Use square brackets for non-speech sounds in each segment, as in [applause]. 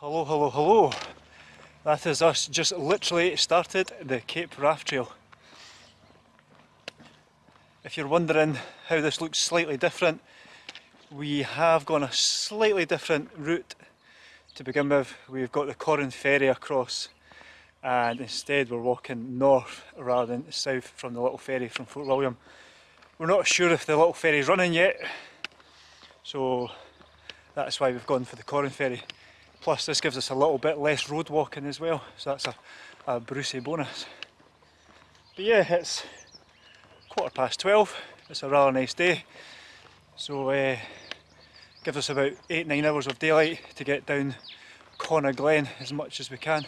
Hello, hello, hello. That is us just literally started the Cape Wrath Trail. If you're wondering how this looks slightly different, we have gone a slightly different route to begin with. We've got the Corran ferry across and instead we're walking north rather than south from the little ferry from Fort William. We're not sure if the little ferry's running yet, so that's why we've gone for the Corran ferry. Plus this gives us a little bit less road walking as well, so that's a, a Brucey bonus. But yeah, it's quarter past 12, it's a rather nice day, so uh, gives us about 8-9 hours of daylight to get down Cona Glen as much as we can.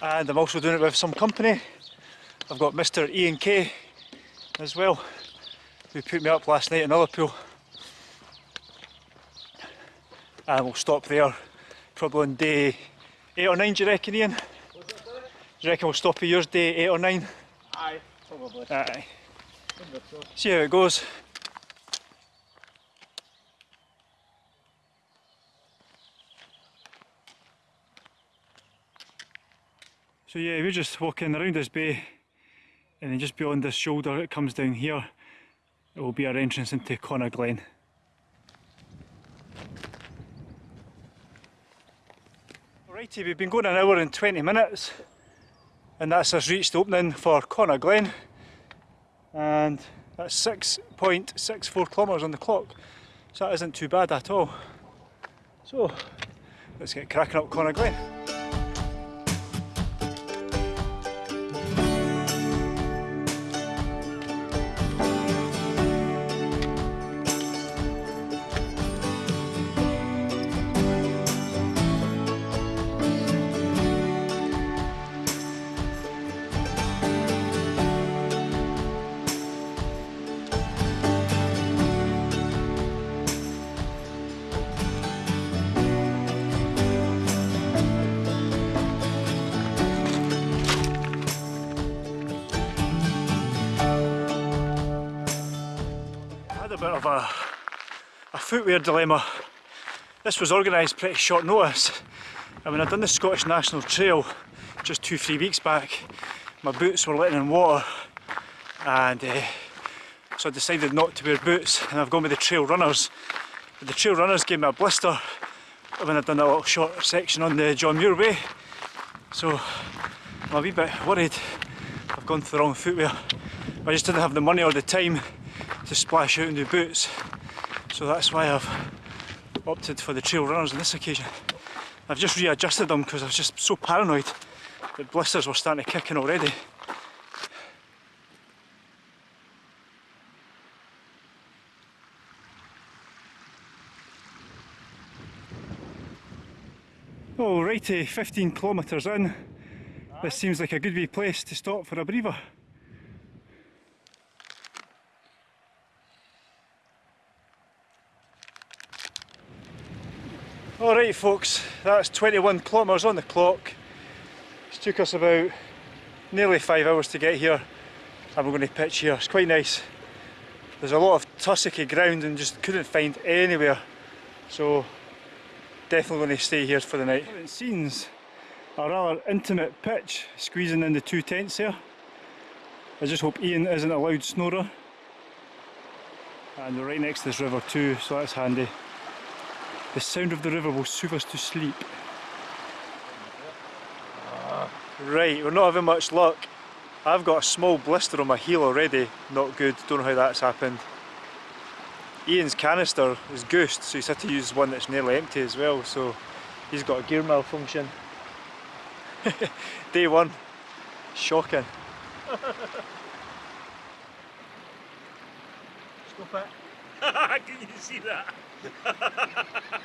And I'm also doing it with some company. I've got Mr Ian Kay as well who put me up last night in Ullapool. And we'll stop there probably on day 8 or 9 do you reckon Ian? Do you reckon we'll stop at yours day 8 or 9? Aye, probably. Aye. See how it goes. So yeah, we're just walking around this bay and then just beyond this shoulder it comes down here it will be our entrance into Cona Glen. Alrighty, we've been going an hour and 20 minutes and that's us reached opening for Cona Glen and that's 6.64 kilometres on the clock so that isn't too bad at all. So let's get cracking up Cona Glen. Bit of a, a footwear dilemma. This was organised pretty short notice and when I'd done the Scottish National Trail just two, three weeks back my boots were letting in water and uh, so I decided not to wear boots and I've gone with the trail runners. But the trail runners gave me a blister when I'd done a little short section on the John Muir Way so I'm a wee bit worried I've gone for the wrong footwear. I just didn't have the money or the time to splash out in into boots. So that's why I've opted for the trail runners on this occasion. I've just readjusted them because I was just so paranoid that blisters were starting to kick in already. Alrighty, 15 kilometres in. This seems like a good wee place to stop for a breather. Alright folks, that's 21 kilometres on the clock. It took us about nearly five hours to get here and we're going to pitch here. It's quite nice. There's a lot of tussocky ground and just couldn't find anywhere. So definitely going to stay here for the night. Current scenes a rather intimate pitch squeezing in the two tents here. I just hope Ian isn't a loud snorer. And we're right next to this river too, so that's handy. The sound of the river will soothe us to sleep. Ah, right, we're not having much luck. I've got a small blister on my heel already. Not good, don't know how that's happened. Ian's canister is goosed, so he's had to use one that's nearly empty as well, so he's got a gear malfunction. [laughs] Day one. Shocking. Stop it. [laughs] Can you see that? [laughs]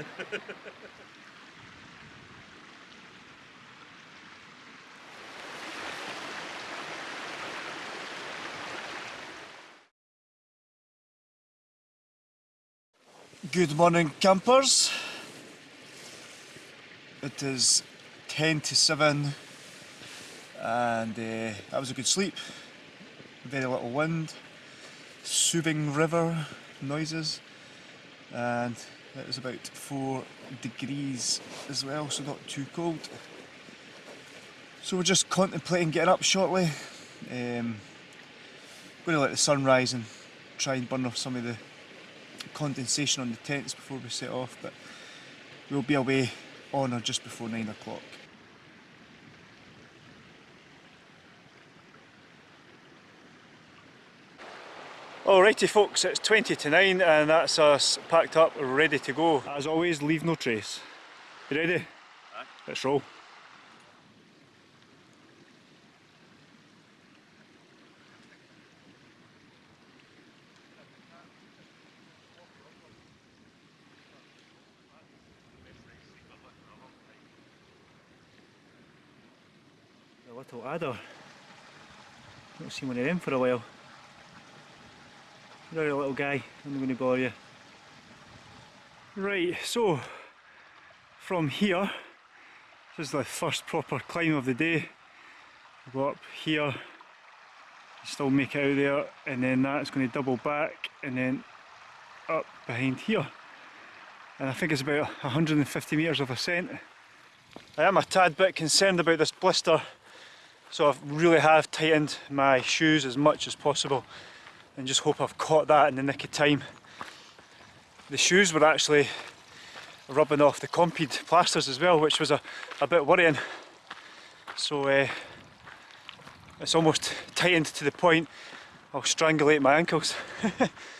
[laughs] Good morning campers. It is 10 to 7 and uh, that was a good sleep. Very little wind. soothing river noises and it was about 4 degrees as well so not too cold. So we're just contemplating getting up shortly. Um, going to let the sun rise and try and burn off some of the condensation on the tents before we set off but we'll be away on or just before 9 o'clock. Alrighty folks, it's 20 to 9 and that's us packed up, ready to go. As always, leave no trace. You ready? Aye. Let's roll. A little adder. Not seen one of them for a while. A little guy, I'm going to bore you. Right, so from here, this is the first proper climb of the day. I go up here, still make it out there, and then that's going to double back and then up behind here. And I think it's about 150 metres of ascent. I am a tad bit concerned about this blister, so I really have tightened my shoes as much as possible and just hope I've caught that in the nick of time. The shoes were actually rubbing off the Compeed plasters as well, which was a, a bit worrying. So uh, it's almost tightened to the point I'll strangulate my ankles. [laughs]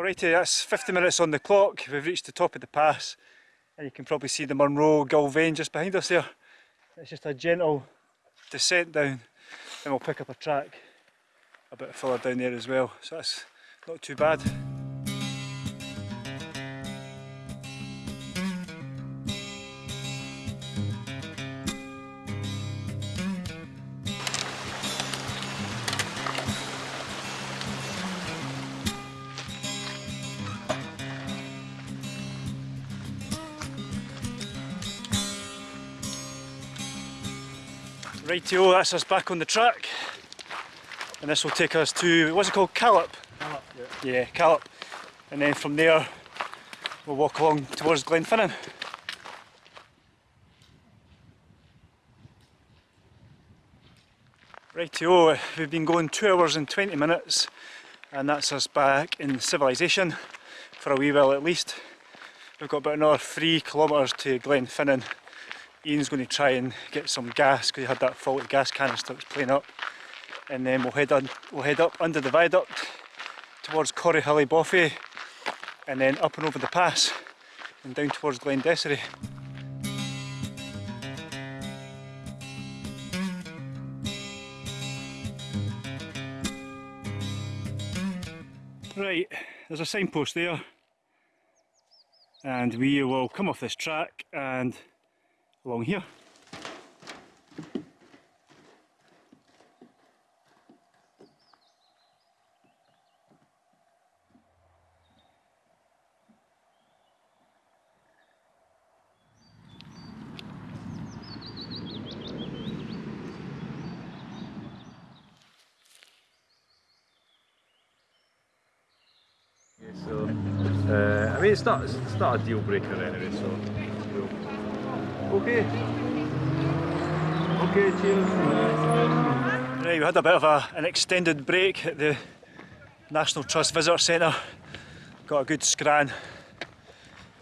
Alrighty, that's 50 minutes on the clock. We've reached the top of the pass and you can probably see the Munro Gulvain just behind us there. It's just a gentle descent down and we'll pick up a track a bit further down there as well. So that's not too bad. Rightio, that's us back on the track. And this will take us to, what's it called, Callop? Callop, yeah. Yeah, Callop. And then from there, we'll walk along towards Glenfinnan. Rightio, we've been going 2 hours and 20 minutes and that's us back in civilization for a wee while at least. We've got about another 3 kilometres to Glenfinnan Ian's going to try and get some gas because he had that faulty gas canister that's playing up. And then we'll head on, we'll head up under the viaduct towards Corryhully Boffey and then up and over the pass and down towards Glendessarry. Right, there's a signpost there and we will come off this track and along here. So, uh, I mean, it's not, it's not a deal breaker anyway, so. Okay. Okay, cheers. Right, we had a bit of a, an extended break at the National Trust Visitor Centre. Got a good scran.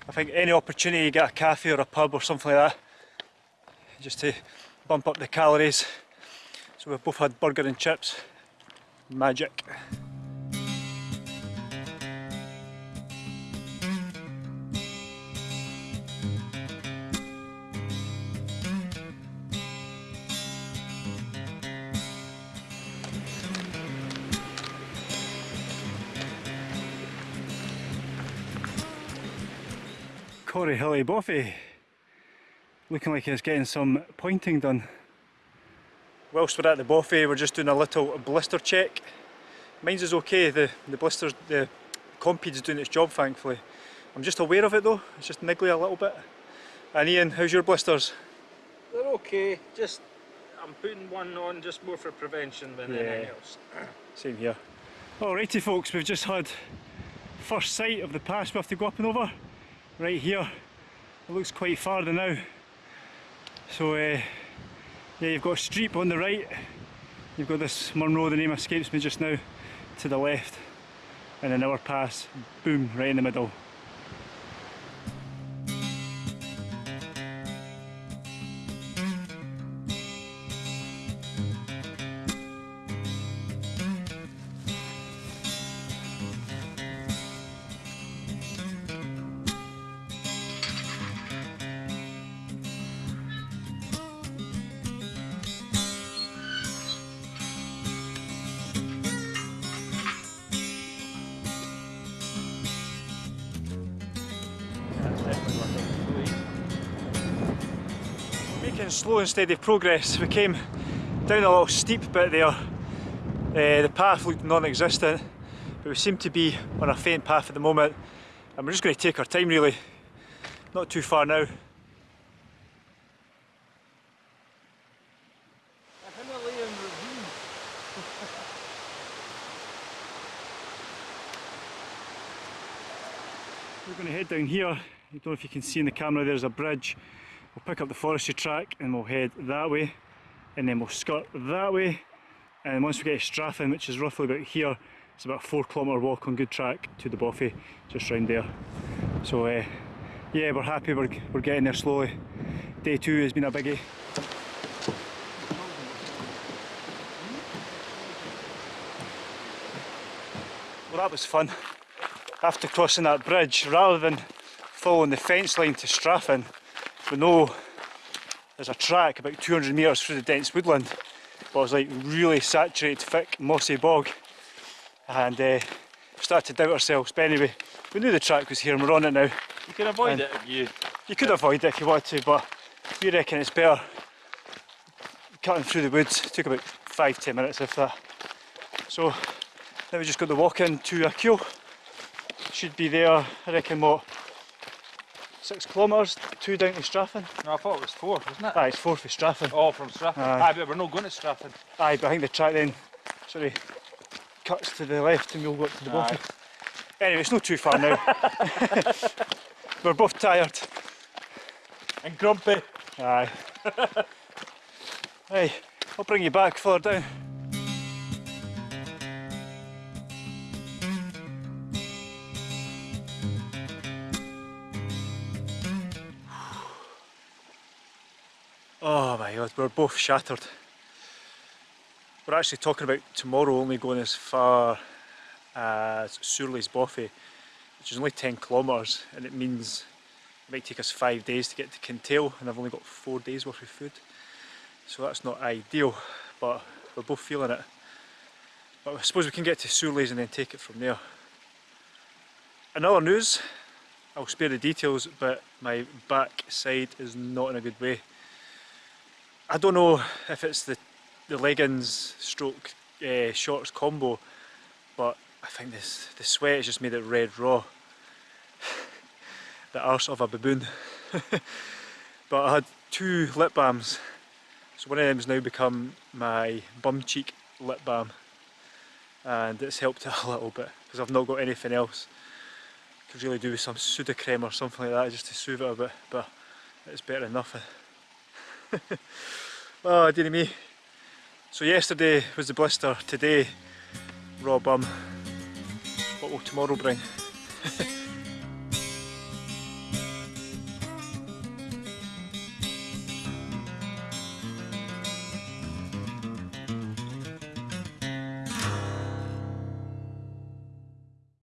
I think any opportunity you get a cafe or a pub or something like that, just to bump up the calories. So we've both had burger and chips. Magic. Corryhully Boffey. Looking like he's getting some pointing done. whilst we're at the buffet we're just doing a little blister check. Mine's is okay, the, the blisters, the Compeed's doing its job thankfully. I'm just aware of it though, it's just niggly a little bit. And Ian, how's your blisters? They're okay, just I'm putting one on just more for prevention than Yeah. anything else. [clears throat] Same here. Alrighty folks, we've just had first sight of the pass we have to go up and over. Right here. It looks quite far now. So uh, yeah, you've got Streap on the right. You've got this Munro, the name escapes me just now, to the left. And then our pass, boom, right in the middle. Slow and steady progress. We came down a little steep bit there. Uh, the path looked non-existent, but we seem to be on a faint path at the moment, and we're just going to take our time really. Not too far now. [laughs] We're going to head down here. I don't know if you can see in the camera, there's a bridge. We'll pick up the forestry track and we'll head that way, and then we'll skirt that way. And once we get to Strathan, which is roughly about here, it's about a four kilometre walk on good track to the Boffy, just round there. So uh, yeah, we're happy, we're, we're getting there slowly. Day two has been a biggie. Well that was fun. After crossing that bridge, rather than following the fence line to Strathan, we know there's a track about 200 metres through the dense woodland, but it was like really saturated, thick, mossy bog, and uh, started to doubt ourselves. But anyway, we knew the track was here and we're on it now. You can avoid And- it if you You could avoid it if you wanted to, but we reckon it's better cutting through the woods. It took about five, ten minutes if that. So now we just got the walk in to A'Chuil. Should be there, I reckon what, six kilometres, two down to Strathan. No, I thought it was four, wasn't it? Aye, it's four for Strathan. Oh, from Strathan. Aye. Aye, but we're not going to Strathan. Aye, but I think the track then sort of cuts to the left and we'll go up to the bottom. Aye. Anyway, it's not too far now. [laughs] We're both tired. And grumpy. Aye. [laughs] hey, I'll bring you back further down. Oh my god, we're both shattered. We're actually talking about tomorrow only going as far as Sourlies Boffey, which is only 10 kilometres, and it means it might take us five days to get to Kintail, and I've only got four days worth of food. So that's not ideal, but we're both feeling it. But I suppose we can get to Sourlies and then take it from there. Another news, I'll spare the details, but my back side is not in a good way. I don't know if it's the, the leggings stroke uh, shorts combo, but I think this the sweat has just made it red raw. [sighs] the arse of a baboon. [laughs] but I had two lip balms, so one of them has now become my bum cheek lip balm, and it's helped [laughs] a little bit because I've not got anything else. Could really do with some Sudocrem or something like that just to soothe it a bit, but it's better than nothing. Oh, [laughs] dearie me. So yesterday was the blister, today raw bum. What will tomorrow bring? [laughs]